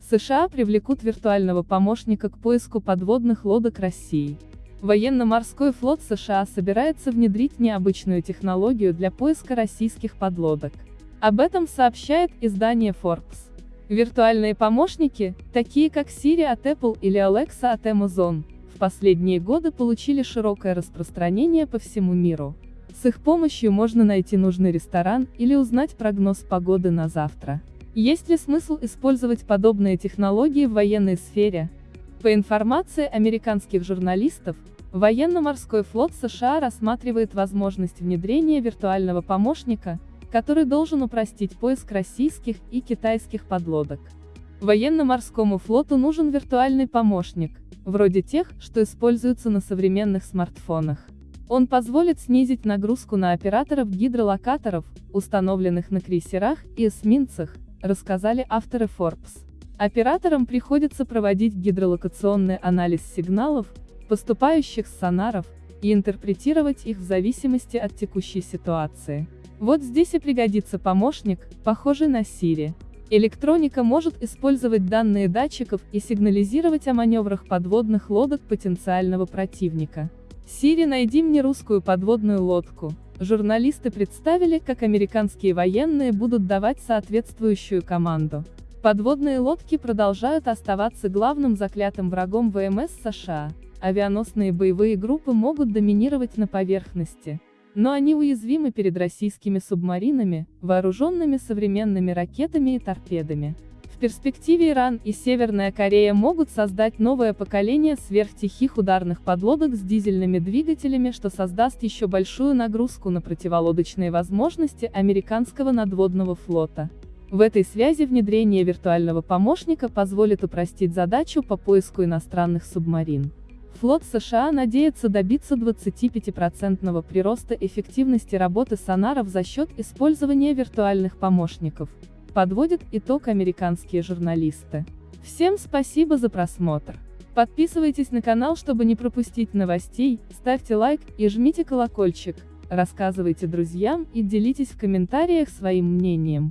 США привлекут виртуального помощника к поиску подводных лодок России. Военно-морской флот США собирается внедрить необычную технологию для поиска российских подлодок. Об этом сообщает издание Forbes. Виртуальные помощники, такие как Siri от Apple или Alexa от Amazon, в последние годы получили широкое распространение по всему миру. С их помощью можно найти нужный ресторан или узнать прогноз погоды на завтра. Есть ли смысл использовать подобные технологии в военной сфере? По информации американских журналистов, Военно-морской флот США рассматривает возможность внедрения виртуального помощника, который должен упростить поиск российских и китайских подлодок. Военно-морскому флоту нужен виртуальный помощник, вроде тех, что используются на современных смартфонах. Он позволит снизить нагрузку на операторов гидролокаторов, установленных на крейсерах и эсминцах, рассказали авторы Forbes. Операторам приходится проводить гидролокационный анализ сигналов, поступающих с сонаров, и интерпретировать их в зависимости от текущей ситуации. Вот здесь и пригодится помощник, похожий на Siri. Электроника может использовать данные датчиков и сигнализировать о маневрах подводных лодок потенциального противника. Siri, найди мне русскую подводную лодку. Журналисты представили, как американские военные будут давать соответствующую команду. Подводные лодки продолжают оставаться главным заклятым врагом ВМС США. Авианосные боевые группы могут доминировать на поверхности. Но они уязвимы перед российскими субмаринами, вооруженными современными ракетами и торпедами. В перспективе Иран и Северная Корея могут создать новое поколение сверхтихих ударных подлодок с дизельными двигателями, что создаст еще большую нагрузку на противолодочные возможности американского надводного флота. В этой связи внедрение виртуального помощника позволит упростить задачу по поиску иностранных субмарин. Флот США надеется добиться 25% прироста эффективности работы сонаров за счет использования виртуальных помощников, подводят итог американские журналисты. Всем спасибо за просмотр. Подписывайтесь на канал, чтобы не пропустить новостей, ставьте лайк и жмите колокольчик, рассказывайте друзьям и делитесь в комментариях своим мнением.